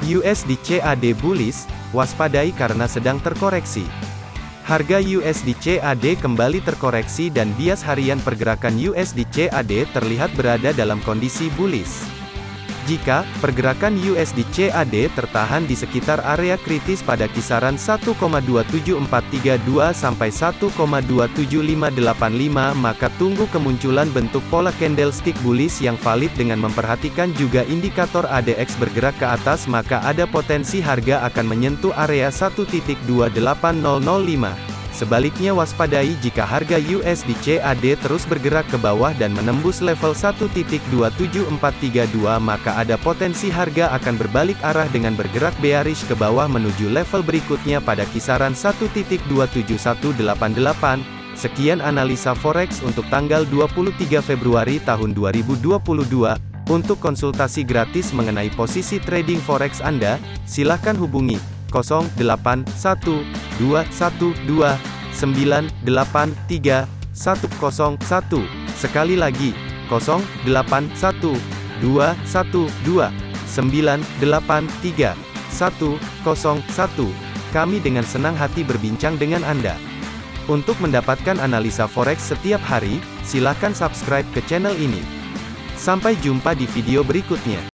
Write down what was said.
USD CAD bullish, waspadai karena sedang terkoreksi. Harga USD CAD kembali terkoreksi dan bias harian pergerakan USD CAD terlihat berada dalam kondisi bullish. Jika pergerakan USD CAD tertahan di sekitar area kritis pada kisaran 1,27432 sampai 1,27585 maka tunggu kemunculan bentuk pola candlestick bullish yang valid dengan memperhatikan juga indikator ADX bergerak ke atas maka ada potensi harga akan menyentuh area 1.28005. Sebaliknya waspadai jika harga USD CAD terus bergerak ke bawah dan menembus level 1.27432 maka ada potensi harga akan berbalik arah dengan bergerak bearish ke bawah menuju level berikutnya pada kisaran 1.27188. Sekian analisa forex untuk tanggal 23 Februari tahun 2022. Untuk konsultasi gratis mengenai posisi trading forex Anda, silakan hubungi 081212 983 101. Sekali lagi, 081212 983 101. Kami dengan senang hati berbincang dengan Anda. Untuk mendapatkan analisa forex setiap hari, silakan subscribe ke channel ini. Sampai jumpa di video berikutnya.